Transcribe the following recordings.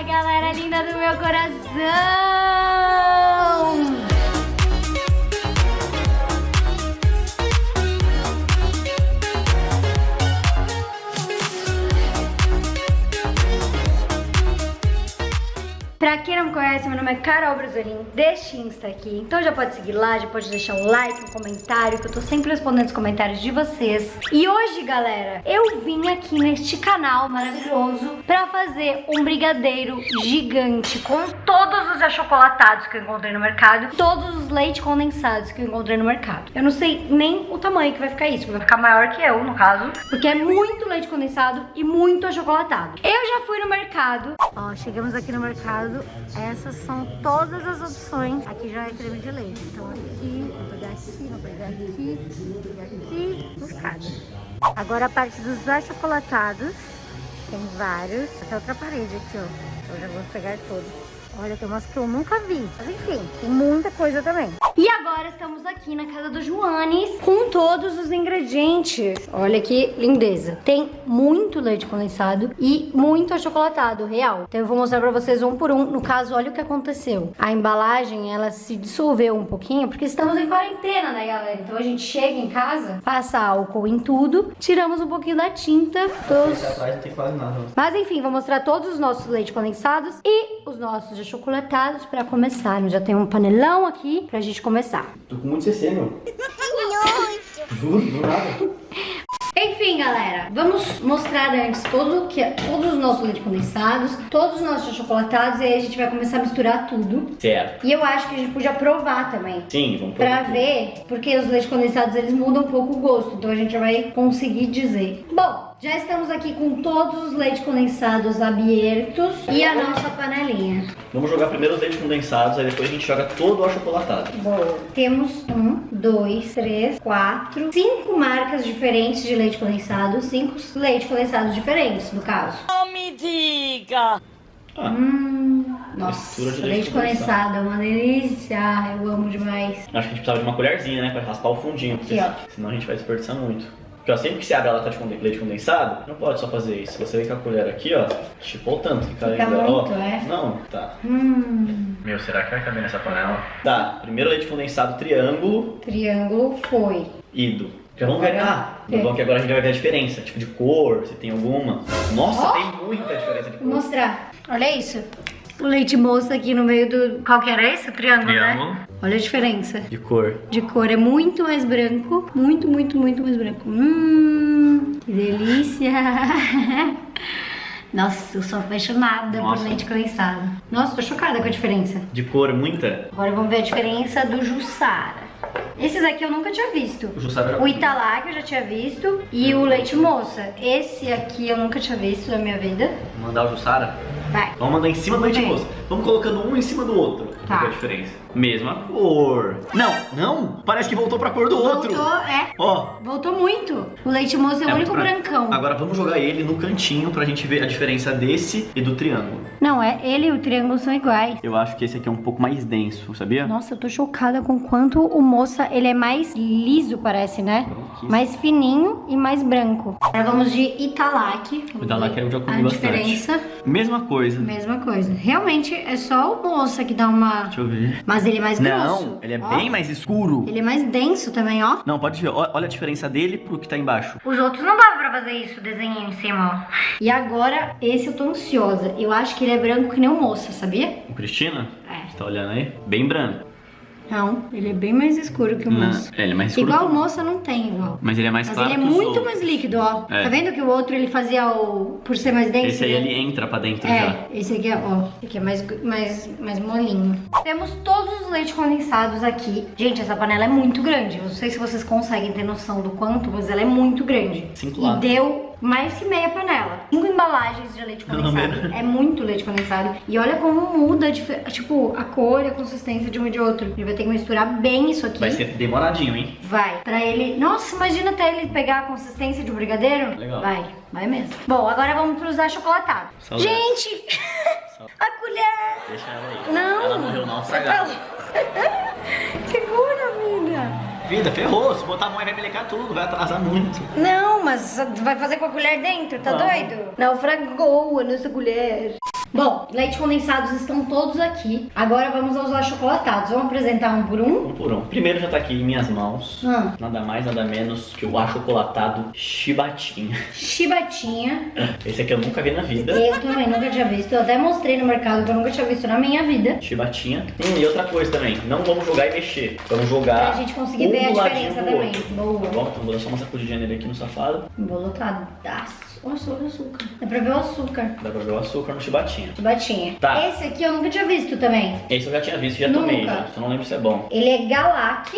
Fala, galera linda do meu coração! Pra quem não me conhece, meu nome é Carol Brasolim, deste Insta aqui. Então já pode seguir lá, já pode deixar um like, um comentário, que eu tô sempre respondendo os comentários de vocês. E hoje, galera, eu vim aqui neste canal maravilhoso pra fazer um brigadeiro gigante com todos os achocolatados que eu encontrei no mercado, todos os leite condensados que eu encontrei no mercado. Eu não sei nem o tamanho que vai ficar isso, vai ficar maior que eu, no caso, porque é muito leite condensado e muito achocolatado. Eu já fui no mercado, ó, chegamos aqui no mercado essas são todas as opções. Aqui já é creme de leite. Então aqui, vou pegar aqui, vou pegar aqui, pegar aqui, buscada. Agora a parte dos achocolatados. Tem vários. Até outra parede aqui, ó. Eu já vou pegar todos. Olha, tem umas que eu nunca vi. Mas enfim, tem muita coisa também. E agora estamos aqui na casa do Joanes com todos os ingredientes. Olha que lindeza. Tem muito leite condensado e muito achocolatado, real. Então eu vou mostrar pra vocês um por um. No caso, olha o que aconteceu. A embalagem, ela se dissolveu um pouquinho, porque estamos em quarentena, né, galera? Então a gente chega em casa, passa álcool em tudo, tiramos um pouquinho da tinta dos... Mas enfim, vou mostrar todos os nossos leite condensados e os nossos achocolatados pra começar. Já tem um panelão aqui pra gente começar. Tô com muito CC, meu. Juro, do nada. Enfim, galera, vamos mostrar antes todo que, todos os nossos leite condensados, todos os nossos achocolatados e aí a gente vai começar a misturar tudo. Certo. E eu acho que a gente podia provar também. Sim, vamos Pra provar. ver, porque os leite condensados eles mudam um pouco o gosto, então a gente vai conseguir dizer. Bom, já estamos aqui com todos os leite condensados abertos e a nossa panelinha. Vamos jogar primeiro os leites condensados, aí depois a gente joga todo o achocolatado. Boa. Temos um, dois, três, quatro, cinco marcas diferentes de leite condensado, cinco leite condensados diferentes, no caso. Não me diga! Ah, Hum, nossa, leite, leite condensado é uma delícia, eu amo demais. acho que a gente precisava de uma colherzinha, né? Pra raspar o fundinho. porque Aqui, Senão a gente vai desperdiçar muito. Porque ó, sempre que você abre a lata de leite condensado, não pode só fazer isso. Você vem com a colher aqui, ó, chipou tanto que cai Fica ainda. ó. muito, é? Não, tá. Hum, Meu, será que vai caber nessa panela? Tá, primeiro leite condensado triângulo, triângulo foi. ido. Vamos ver. Ah, o bom é que agora a gente vai ver a diferença, tipo de cor, se tem alguma. Nossa, Ó. tem muita diferença de Vou cor. mostrar. Olha isso. O leite moça aqui no meio do... Qual que era esse? Triângulo, Triângulo. né? Olha a diferença. De cor. De cor é muito mais branco. Muito, muito, muito mais branco. Hum, que delícia. Nossa, eu sou apaixonada Nossa. por leite condensado. Nossa, tô chocada com a diferença. De cor, muita. Agora vamos ver a diferença do Jussara. Esses aqui eu nunca tinha visto. O Italá que eu já tinha visto e o leite moça. Esse aqui eu nunca tinha visto na minha vida. Vamos mandar o Jussara? Vai. Vamos mandar em cima do leite Bem. moça. Vamos colocando um em cima do outro. Tá. Pra ver a diferença. Mesma cor. Não, não. Parece que voltou pra cor do outro. Voltou, é. Ó. Voltou muito. O leite moça é, o é único brancão. Agora vamos jogar ele no cantinho pra gente ver a diferença desse e do triângulo. Não, é ele e o triângulo são iguais. Eu acho que esse aqui é um pouco mais denso, sabia? Nossa, eu tô chocada com quanto o moça, ele é mais liso, parece, né? Mais fininho e mais branco. Agora vamos de Italac. O Italac eu já comi A bastante. diferença, Mesma coisa. mesma coisa. Realmente é só o moça que dá uma... Deixa eu ver. Mas ele é mais grosso. Não, ele é Ó, bem mais escuro. Ele é mais denso também, ó. Não, pode ver. Olha a diferença dele pro que tá embaixo. Os outros não dava pra fazer isso, desenho em cima, ó. E agora, esse eu tô ansiosa. Eu acho que ele é branco que nem o moça, sabia? O Cristina? É. Você tá olhando aí? Bem branco. Não, ele é bem mais escuro que o Não, moça. ele é mais escuro Igual o o- moça não tem igual. Mas ele é mais Mas claro ele é muito outros. mais líquido, ó. É. Tá vendo que o outro ele fazia o. Por ser mais denso? Esse aí né? ele entra pra dentro já. É, esse aqui é, ó, esse aqui é mais, mais, mais molinho. Temos todos os leites condensados aqui. Gente, essa panela é muito grande. Eu não sei se vocês conseguem ter noção do quanto, mas ela é muito grande. Cinco e latas. deu mais que meia panela. Cinco embalagens de leite condensado. É muito leite condensado. E olha como muda, tipo, a cor e a consistência de um e de outro. Ele vai ter que misturar bem isso aqui. Vai ser demoradinho, hein? Vai. Pra ele. Nossa, imagina até ele pegar a consistência de um brigadeiro. Legal. Vai, vai mesmo. Bom, agora vamos pros achocolatados. Saudades. Gente! a colher! Deixa ela aí. Não! Ela morreu não estragada. Segura. Vida, ferrou. Se botar a mão vai melecar tudo, vai atrasar muito. Não, mas vai fazer com a colher dentro, tá Não. doido? Naufragou a nossa colher. Bom, leite condensados estão todos aqui. Agora vamos aos achocolatados. Vamos apresentar um por um? Um por um. Primeiro já tá aqui em minhas mãos. Ah. Nada mais, nada menos que o achocolatado chibatinha. Chibatinha. Esse aqui eu nunca vi na vida. Eu também nunca tinha visto. Eu até mostrei no mercado que eu nunca tinha visto na minha vida. Chibatinha. Hum, e outra coisa também, não vamos jogar e mexer. Vamos jogar. Pra gente conseguir um ver a diferença também. Boa. Tá bom? Então vou dar só uma sacudidinha nele aqui no safado. Embolotadaço. Olha o açúcar. Dá pra ver o açúcar. Dá pra ver o açúcar no chibatinha. Chibatinha. Tá. Esse aqui eu nunca tinha visto também. Esse eu já tinha visto, já Nunca. tomei, já. Só não lembro se é bom. Ele é Galac.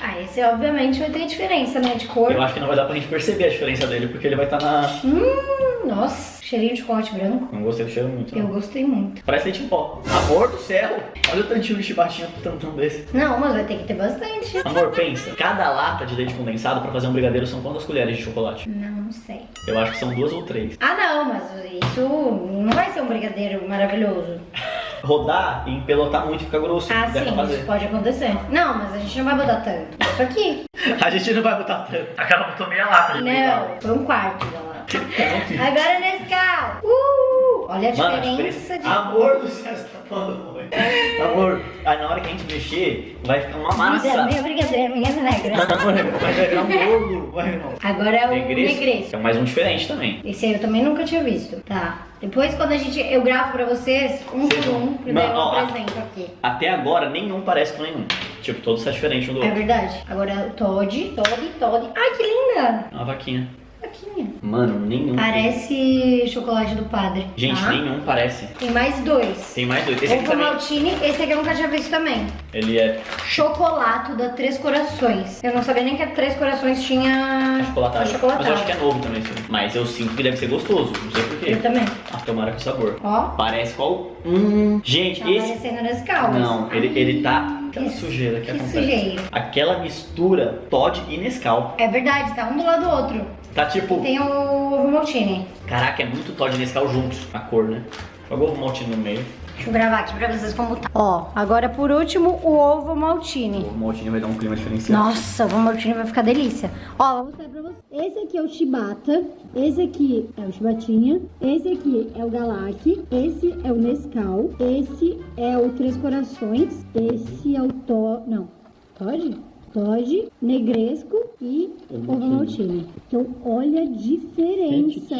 Ah, esse obviamente vai ter diferença, né? De cor. Eu acho que não vai dar pra gente perceber a diferença dele, porque ele vai estar na. Hum, nossa, cheirinho de chocolate branco. Não gostei do cheiro muito. Eu Não. gostei muito. Parece leite em pó. Amor do céu! Olha o tantinho de chibatinha pro tantão desse. Não, mas vai ter que ter bastante. Amor, pensa. Cada lata de leite condensado pra fazer um brigadeiro são quantas colheres de chocolate? Não, não sei. Eu acho que são duas ou três. Ah, não, mas isso não vai ser um brigadeiro maravilhoso. Rodar e empelotar muito e ficar grosso. Ah, sim, isso pode acontecer. Não, mas a gente não vai botar tanto. Isso aqui. A gente não vai botar tanto. Aquela botou meia lata de Não, foi um quarto da filho. Agora nesse carro. Uh! Olha a Mano, a diferença de. Amor do céu, você tá falando muito. Amor, aí na hora que a gente mexer, vai ficar uma massa. Minha brigadeiro, minha negra. Amor, vai virar um bolo. Vai, não. Agora é o Negresco. negresco. É mais um diferente também. Esse aí eu também nunca tinha visto. Tá. Depois quando a gente. Eu gravo pra vocês um por um, e daí eu ó, a- apresento aqui. Até agora, nenhum parece com nenhum. Tipo, todos são diferentes um do É outro. verdade. Agora o Todd, Todd, Todd. Ai, que linda! É Uma vaquinha. Aqui. Mano, nenhum. Parece chocolate do padre. Gente, tá? nenhum parece. Tem mais dois. Tem mais dois. Esse aqui Ovo também. maltine, esse aqui eu nunca tinha visto também. Ele é Chocolato da Três Corações. Eu não sabia nem que a Três Corações tinha achocolatado. Mas eu acho que é novo também esse. Mas eu sinto que deve ser gostoso. Não sei porquê. Eu também. Ah, tomara com sabor. Ó, Parece qual? Hum. Gente, tá esse. parecendo nesse calmas. Não, ele, ele tá. Aquela Que- sujeira que, que acontece. sujeira. Aquela mistura Todd e Nescau. É verdade, tá um do lado do outro. Tá tipo. Tem o ovo maltine. Caraca, é muito Todd e Nescau juntos. A cor, né? Joga o ovo maltine no meio. Deixa eu gravar aqui pra vocês como tá. Ó, agora por último o ovo O maltine. ovo maltine vai dar um clima diferenciado. Nossa, o ovo maltine vai ficar delícia. Ó, vou mostrar pra vocês. Esse aqui é o chibata, esse aqui é o chibatinha, esse aqui é o galac, esse é o Nescau, esse é o Três Corações, esse é o to... não, Todd? Todd, negresco e ovo maltine. Então, olha a diferença.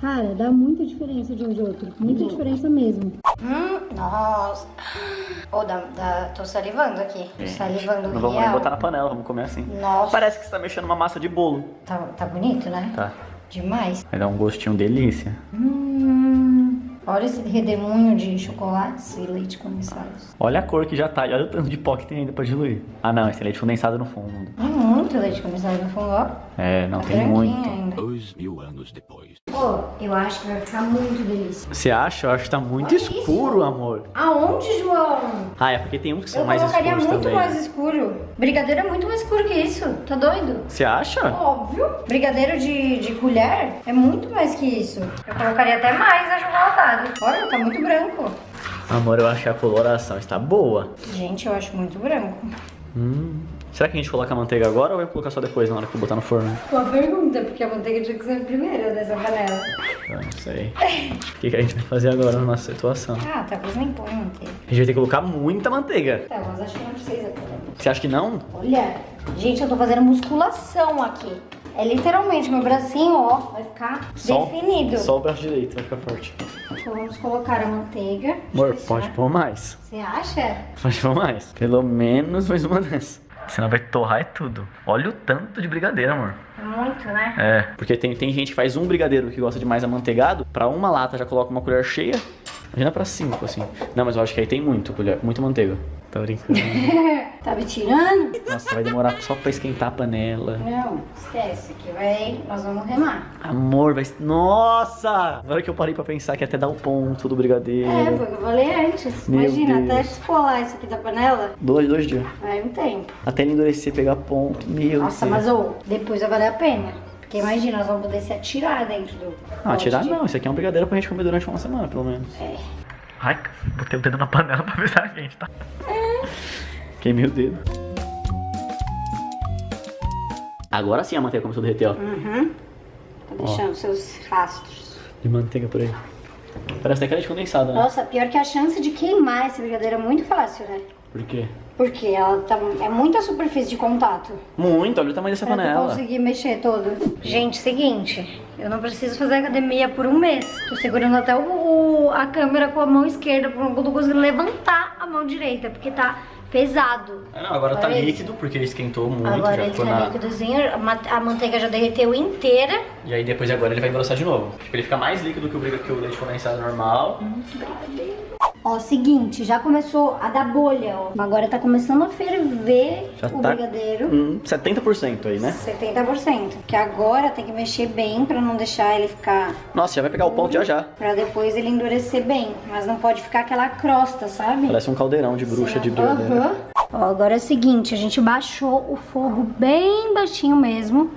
Cara, dá muita diferença de um de outro. Muita diferença mesmo. Hum, nossa. Ô, dá, dá, tô salivando aqui. Tô salivando Não vamos nem botar na panela, vamos comer assim. Nossa. Parece que você tá mexendo uma massa de bolo. Tá, tá bonito, né? Tá. Demais. Vai dar um gostinho delícia. Hum, olha esse redemoinho de chocolates e leite condensados. Olha a cor que já tá. Olha o tanto de pó que tem ainda pra diluir. Ah, não. Esse é leite condensado no fundo. É muito leite condensado no fundo, ó. É, não, Tá tem branquinho muito. ainda. Dois mil anos depois. Pô, eu acho que vai ficar muito delícia. Você acha? Eu acho que tá muito Olha escuro, isso. amor. Aonde, João? Ah, é porque tem uns que são Eu mais colocaria escuros muito também. mais escuro. Brigadeiro é muito mais escuro que isso. Tá doido? Você acha? Óbvio. Brigadeiro de, de colher é muito mais que isso. Eu colocaria até mais achocolatado. Olha, tá muito branco. Amor, eu acho que a coloração está boa. Gente, eu acho muito branco. Hum. Será que a gente coloca a manteiga agora ou vai colocar só depois, na hora que eu botar no forno? Boa pergunta, porque a manteiga tinha que ser a primeira dessa panela. Eu não sei. O que, que a gente vai fazer agora na nossa situação? Ah, talvez nem põe manteiga. A gente vai ter que colocar muita manteiga. Tá, mas acho que não precisa. Você acha que não? Olha, gente, eu tô fazendo musculação aqui. É literalmente, meu bracinho, ó, vai ficar definido. Só o braço direito vai ficar forte. Então vamos colocar a manteiga. Amor, pode pôr mais. Você acha? Pode pôr mais. Pelo menos mais uma dessa. Senão vai torrar é tudo. Olha o tanto de brigadeiro, amor. Muito, né? É, porque tem, tem gente que faz um brigadeiro que gosta de mais amanteigado, pra uma lata já coloca uma colher cheia, imagina pra cinco, assim. Não, mas eu acho que aí tem muito colher, muita manteiga. Tá brincando. Tá me tirando? Nossa, vai demorar só pra esquentar a panela. Não, esquece que vai. Nós vamos remar. Amor, vai... Nossa! Agora que eu parei pra pensar que até dá o ponto do brigadeiro. É, foi o que eu falei antes. Meu Imagina, Deus. até descolar isso aqui da panela, Dois, dois dias. vai um tempo. Até ele endurecer, pegar ponto. Meu Nossa, Deus. mas ô, depois vai valer a pena. Porque imagina, nós vamos poder se atirar dentro do. Não, atirar pote. não. Isso aqui é um brigadeiro pra gente comer durante uma semana, pelo menos. É. Ai, botei o dedo na panela pra ver se a gente, tá? Queimei o dedo. Agora sim a manteiga começou a derreter, ó. Uhum. Tá deixando seus rastros. De manteiga por aí. Parece até que leite condensado, né? Nossa, pior que a chance de queimar esse brigadeiro é muito fácil, né? Por quê? Porque ela tá, é muita superfície de contato. Muito, olha o tamanho dessa Pra panela. conseguir mexer todo. Gente, seguinte, eu não preciso fazer academia por um mês. Tô segurando até o, o- a câmera com a mão esquerda, porque eu não tô conseguindo levantar a mão direita, porque tá pesado. Ah, não, agora tá Olha isso. líquido porque esquentou muito, Agora já ele ficou tá na... líquidozinho, a ma- a manteiga já derreteu inteira. E aí depois agora ele vai engrossar de novo. Tipo, ele fica mais líquido que o, briga- que o leite condensado normal. Ó, seguinte, já começou a dar bolha, ó. Agora tá começando a ferver Já o tá brigadeiro. Hum, 70% aí, né? 70%. Que agora tem que mexer bem pra não deixar ele ficar Nossa, já vai pegar o ponto já já. Pra depois ele endurecer bem. Mas não pode ficar aquela crosta, sabe? Parece um caldeirão de bruxa de brigadeiro. Aham. Ó, agora é o seguinte, a gente baixou o fogo bem baixinho mesmo.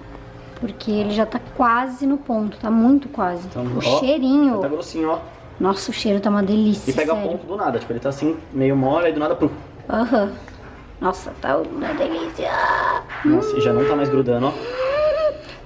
Porque ele já tá quase no ponto, tá muito quase. Então, o ó, cheirinho. Tá grossinho, ó. Nossa, o cheiro tá uma delícia, E pega sério. ponto do nada. Tipo, ele tá assim, meio mole, e do nada, pro. Aham. Nossa, tá uma delícia. Nossa, e já não tá mais grudando, ó.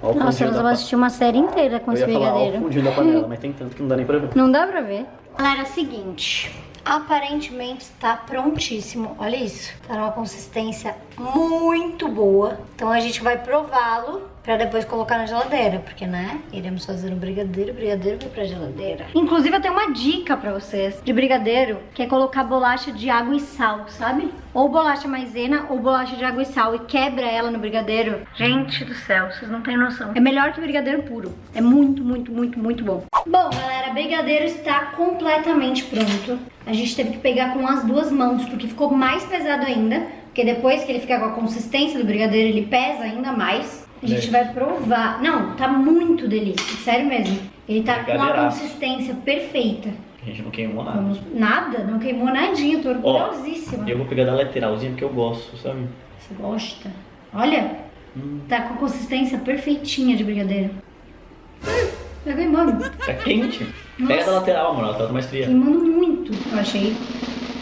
Ó Nossa, nós vamos assistir uma série inteira com Eu esse ia falar, ó brigadeiro. da panela, mas tem tanto que não dá nem pra ver. Não dá pra ver. Galera, é o seguinte. Aparentemente está prontíssimo. Olha isso. Tá numa consistência muito boa. Então a gente vai prová-lo pra depois colocar na geladeira. Porque, né? Iremos fazer um brigadeiro. Brigadeiro vai pra geladeira. Inclusive, eu tenho uma dica pra vocês de brigadeiro. Que é colocar bolacha de água e sal, sabe? Ou bolacha maisena ou bolacha de água e sal. E quebra ela no brigadeiro. Gente do céu, vocês não têm noção. É melhor que brigadeiro puro. É muito, muito, muito, muito bom. Bom, galera, brigadeiro está completamente pronto. A gente teve que pegar com as duas mãos, porque ficou mais pesado ainda. Porque depois que ele fica com a consistência do brigadeiro, ele pesa ainda mais. A gente vai provar. Não, tá muito delícia, sério mesmo. Ele tá com a Brigadeiraço. consistência perfeita. A gente não queimou nada. Vamos... Nada, não queimou nadinha, tô Ó, orgulhosíssima. Eu vou pegar da lateralzinha porque eu gosto, sabe? Você gosta? Olha, Hum. tá com a consistência perfeitinha de brigadeiro. Hum, tá queimando. Tá quente. Pega da lateral, amor, ela tá mais fria. Queimando muito, eu achei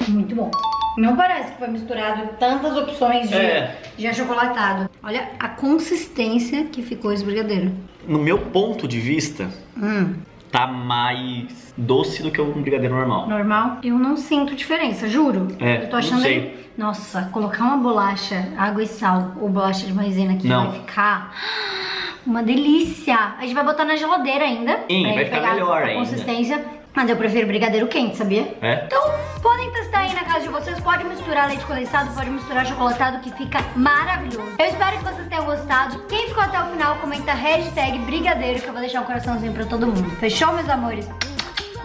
muito bom. Não parece que foi misturado tantas opções de, É. de achocolatado. Olha a consistência que ficou esse brigadeiro. No meu ponto de vista, Hum, tá mais doce do que um brigadeiro normal. normal. Eu não sinto diferença, juro. É, eu tô não achando sei. ele- Nossa, colocar uma bolacha, água e sal ou bolacha de maisena aqui Não. vai ficar uma delícia. A gente vai botar na geladeira ainda. Sim, vai ficar melhor a ainda. consistência. Mas eu prefiro brigadeiro quente, sabia? É? Então, podem testar de vocês. Pode misturar leite condensado, pode misturar chocolatado, que fica maravilhoso. Eu espero que vocês tenham gostado. Quem ficou até o final, comenta hashtag brigadeiro, que eu vou deixar um coraçãozinho pra todo mundo. Fechou, meus amores?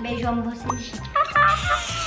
Beijo, amo vocês.